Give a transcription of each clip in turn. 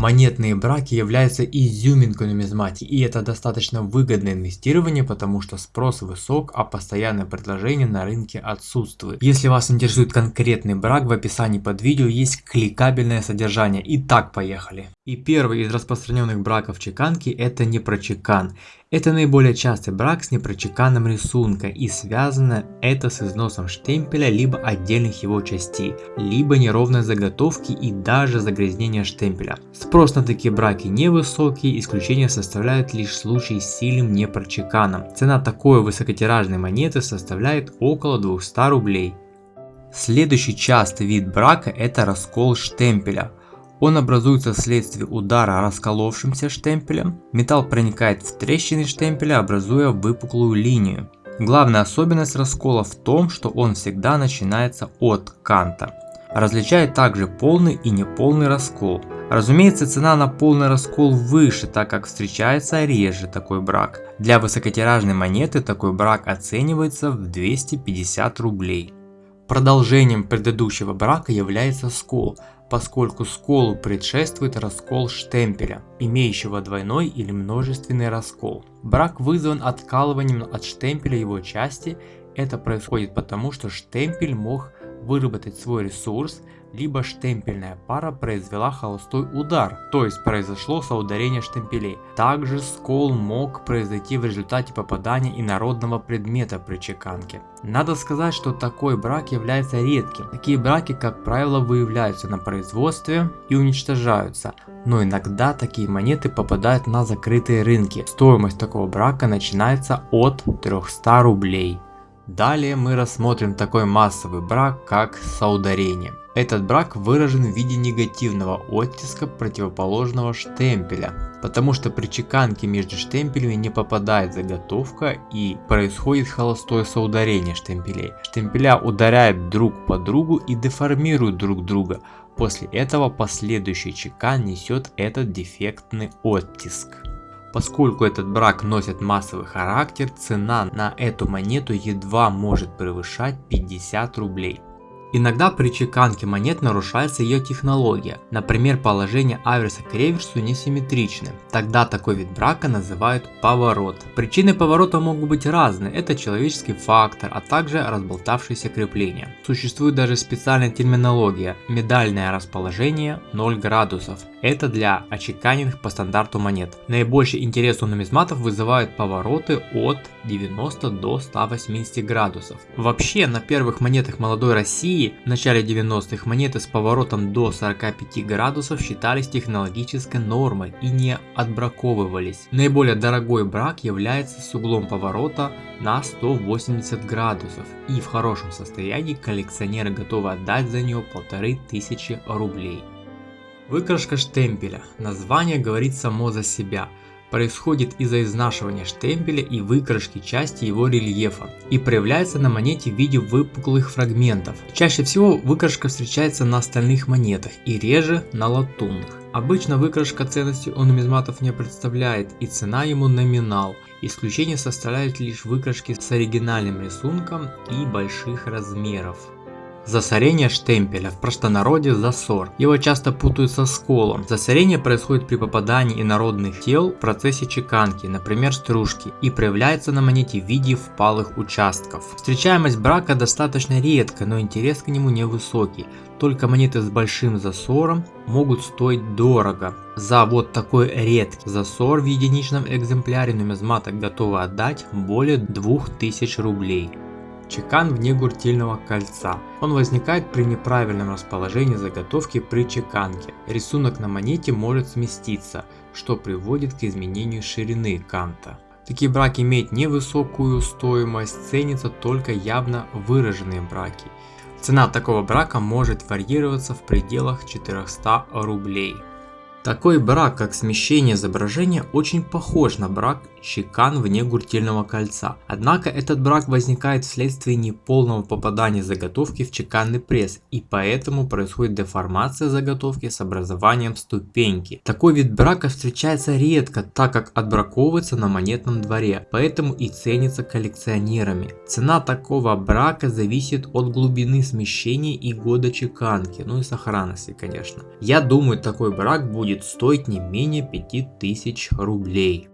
Монетные браки являются изюминкой нумизматики и это достаточно выгодное инвестирование, потому что спрос высок, а постоянное предложение на рынке отсутствует. Если вас интересует конкретный брак, в описании под видео есть кликабельное содержание. Итак, поехали. И первый из распространенных браков чеканки это непрочекан. Это наиболее частый брак с непрочеканным рисунка и связано это с износом штемпеля либо отдельных его частей, либо неровной заготовки и даже загрязнения штемпеля. Спрос на такие браки невысокий, исключение составляют лишь случаи с сильным непрочеканом. Цена такой высокотиражной монеты составляет около 200 рублей. Следующий частый вид брака это раскол штемпеля. Он образуется вследствие удара расколовшимся штемпелем. Металл проникает в трещины штемпеля, образуя выпуклую линию. Главная особенность раскола в том, что он всегда начинается от канта. Различает также полный и неполный раскол. Разумеется, цена на полный раскол выше, так как встречается реже такой брак. Для высокотиражной монеты такой брак оценивается в 250 рублей. Продолжением предыдущего брака является скол, поскольку сколу предшествует раскол штемпеля, имеющего двойной или множественный раскол. Брак вызван откалыванием от штемпеля его части, это происходит потому, что штемпель мог выработать свой ресурс, либо штемпельная пара произвела холостой удар, то есть произошло соударение штемпелей. Также скол мог произойти в результате попадания инородного предмета при чеканке. Надо сказать, что такой брак является редким. Такие браки, как правило, выявляются на производстве и уничтожаются, но иногда такие монеты попадают на закрытые рынки. Стоимость такого брака начинается от 300 рублей. Далее мы рассмотрим такой массовый брак, как соударение. Этот брак выражен в виде негативного оттиска противоположного штемпеля, потому что при чеканке между штемпелями не попадает заготовка и происходит холостое соударение штемпелей. Штемпеля ударяют друг по другу и деформируют друг друга, после этого последующий чекан несет этот дефектный оттиск. Поскольку этот брак носит массовый характер, цена на эту монету едва может превышать 50 рублей. Иногда при чеканке монет нарушается ее технология, например положение аверса к реверсу несимметричны. Тогда такой вид брака называют поворот. Причины поворота могут быть разные, это человеческий фактор, а также разболтавшиеся крепления. Существует даже специальная терминология – медальное расположение 0 градусов. Это для очеканенных по стандарту монет. Наибольший интерес у нумизматов вызывают повороты от 90 до 180 градусов. Вообще на первых монетах молодой России в начале 90-х монеты с поворотом до 45 градусов считались технологической нормой и не отбраковывались. Наиболее дорогой брак является с углом поворота на 180 градусов и в хорошем состоянии коллекционеры готовы отдать за нее полторы тысячи рублей. Выкрашка штемпеля. Название говорит само за себя. Происходит из-за изнашивания штемпеля и выкрашки части его рельефа и проявляется на монете в виде выпуклых фрагментов. Чаще всего выкрашка встречается на остальных монетах и реже на латунных. Обычно выкрашка ценности у нумизматов не представляет и цена ему номинал. Исключение составляют лишь выкрашки с оригинальным рисунком и больших размеров. Засорение штемпеля, в простонародье засор. Его часто путают со сколом. Засорение происходит при попадании инородных тел в процессе чеканки, например стружки, и проявляется на монете в виде впалых участков. Встречаемость брака достаточно редко, но интерес к нему невысокий. Только монеты с большим засором могут стоить дорого. За вот такой редкий засор в единичном экземпляре нумизмата готовы отдать более 2000 рублей. Чекан вне гуртильного кольца. Он возникает при неправильном расположении заготовки при чеканке. Рисунок на монете может сместиться, что приводит к изменению ширины канта. Такие браки имеют невысокую стоимость, ценятся только явно выраженные браки. Цена такого брака может варьироваться в пределах 400 рублей. Такой брак, как смещение изображения, очень похож на брак чекан вне гуртельного кольца. Однако этот брак возникает вследствие неполного попадания заготовки в чеканный пресс и поэтому происходит деформация заготовки с образованием ступеньки. Такой вид брака встречается редко, так как отбраковывается на монетном дворе, поэтому и ценится коллекционерами. Цена такого брака зависит от глубины смещения и года чеканки, ну и сохранности конечно. Я думаю такой брак будет будет стоить не менее 5000 рублей.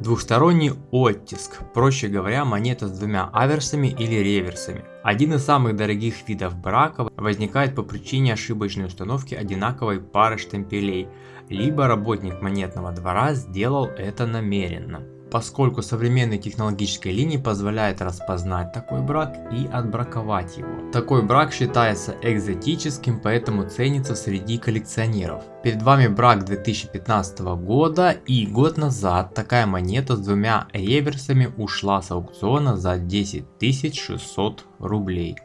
Двухсторонний оттиск, проще говоря, монета с двумя аверсами или реверсами. Один из самых дорогих видов брака возникает по причине ошибочной установки одинаковой пары штемпелей, либо работник монетного двора сделал это намеренно поскольку современные технологические линии позволяют распознать такой брак и отбраковать его. Такой брак считается экзотическим, поэтому ценится среди коллекционеров. Перед вами брак 2015 года и год назад такая монета с двумя реверсами ушла с аукциона за 10 600 рублей.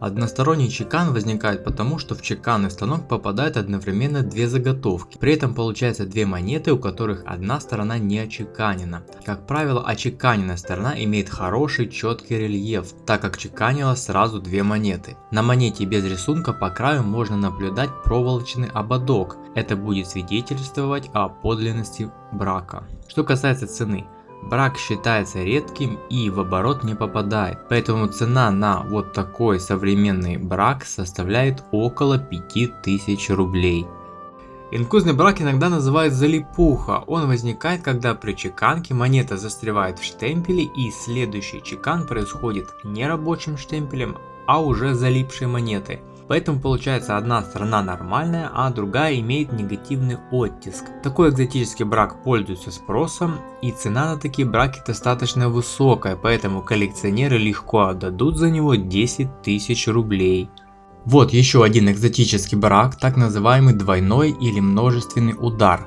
Односторонний чекан возникает потому, что в чеканный станок попадают одновременно две заготовки. При этом получается две монеты, у которых одна сторона не очеканена. Как правило, очеканенная сторона имеет хороший четкий рельеф, так как чеканилось сразу две монеты. На монете без рисунка по краю можно наблюдать проволочный ободок. Это будет свидетельствовать о подлинности брака. Что касается цены. Брак считается редким и в оборот не попадает, поэтому цена на вот такой современный брак составляет около 5000 рублей. Инкузный брак иногда называют залипуха. Он возникает, когда при чеканке монета застревает в штемпеле и следующий чекан происходит не рабочим штемпелем, а уже залипшей монетой. Поэтому получается одна сторона нормальная, а другая имеет негативный оттиск. Такой экзотический брак пользуется спросом и цена на такие браки достаточно высокая, поэтому коллекционеры легко отдадут за него 10 тысяч рублей. Вот еще один экзотический брак, так называемый двойной или множественный удар.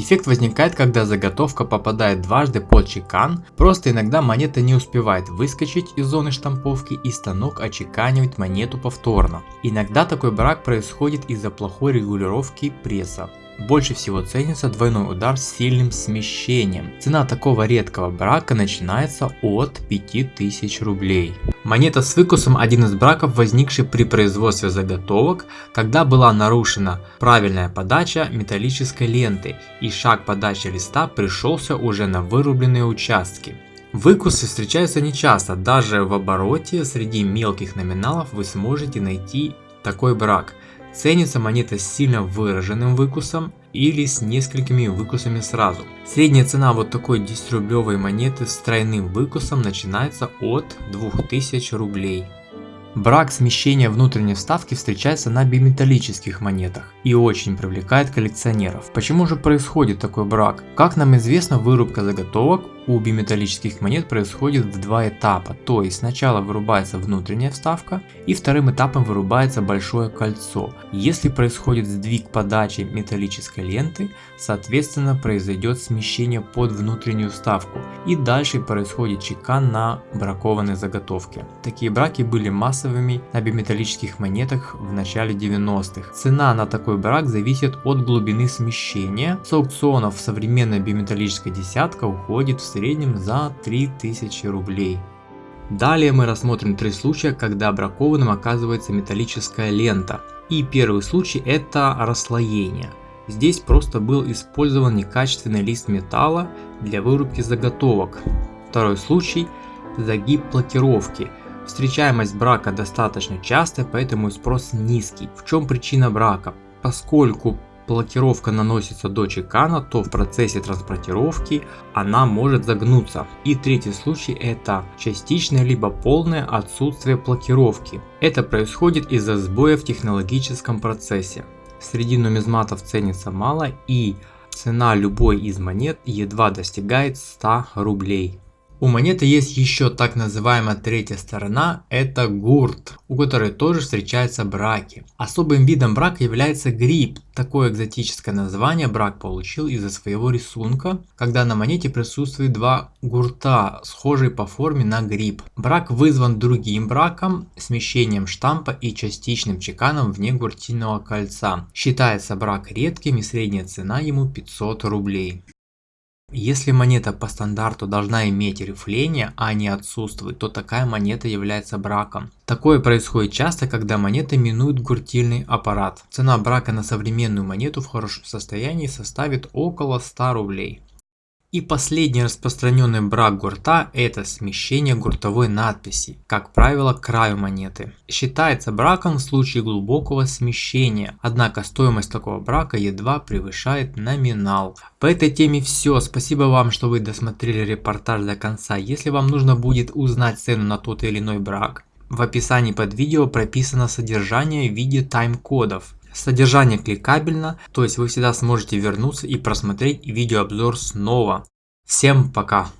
Дефект возникает, когда заготовка попадает дважды под чекан, просто иногда монета не успевает выскочить из зоны штамповки и станок очеканивает монету повторно. Иногда такой брак происходит из-за плохой регулировки пресса. Больше всего ценится двойной удар с сильным смещением. Цена такого редкого брака начинается от 5000 рублей. Монета с выкусом один из браков, возникший при производстве заготовок, когда была нарушена правильная подача металлической ленты и шаг подачи листа пришелся уже на вырубленные участки. Выкусы встречаются нечасто, даже в обороте среди мелких номиналов вы сможете найти такой брак. Ценится монета с сильно выраженным выкусом или с несколькими выкусами сразу. Средняя цена вот такой 10 рублевой монеты с тройным выкусом начинается от 2000 рублей. Брак смещения внутренней вставки встречается на биметаллических монетах и очень привлекает коллекционеров. Почему же происходит такой брак? Как нам известно, вырубка заготовок у биметаллических монет происходит в два этапа, то есть сначала вырубается внутренняя вставка и вторым этапом вырубается большое кольцо. Если происходит сдвиг подачи металлической ленты, соответственно произойдет смещение под внутреннюю вставку и дальше происходит чекан на бракованной заготовке. Такие браки были массовыми на биметаллических монетах в начале 90-х. Цена на такой брак зависит от глубины смещения. С аукционов современная биметаллическая десятка уходит в среднем за 3000 рублей. Далее мы рассмотрим три случая, когда бракованным оказывается металлическая лента. И первый случай это расслоение. Здесь просто был использован некачественный лист металла для вырубки заготовок. Второй случай – загиб блокировки. Встречаемость брака достаточно частая, поэтому спрос низкий. В чем причина брака? Поскольку блокировка наносится до чекана, то в процессе транспортировки она может загнуться. И третий случай это частичное либо полное отсутствие блокировки. Это происходит из-за сбоя в технологическом процессе. Среди нумизматов ценится мало и цена любой из монет едва достигает 100 рублей. У монеты есть еще так называемая третья сторона, это гурт, у которой тоже встречаются браки. Особым видом брака является гриб. Такое экзотическое название брак получил из-за своего рисунка, когда на монете присутствует два гурта, схожие по форме на гриб. Брак вызван другим браком, смещением штампа и частичным чеканом вне гуртильного кольца. Считается брак редким и средняя цена ему 500 рублей. Если монета по стандарту должна иметь рифление, а не отсутствовать, то такая монета является браком. Такое происходит часто, когда монеты минуют гуртильный аппарат. Цена брака на современную монету в хорошем состоянии составит около 100 рублей. И последний распространенный брак гурта – это смещение гуртовой надписи, как правило, к краю монеты. Считается браком в случае глубокого смещения, однако стоимость такого брака едва превышает номинал. По этой теме все, спасибо вам, что вы досмотрели репортаж до конца. Если вам нужно будет узнать цену на тот или иной брак, в описании под видео прописано содержание в виде тайм-кодов. Содержание кликабельно, то есть вы всегда сможете вернуться и просмотреть видеообзор снова. Всем пока!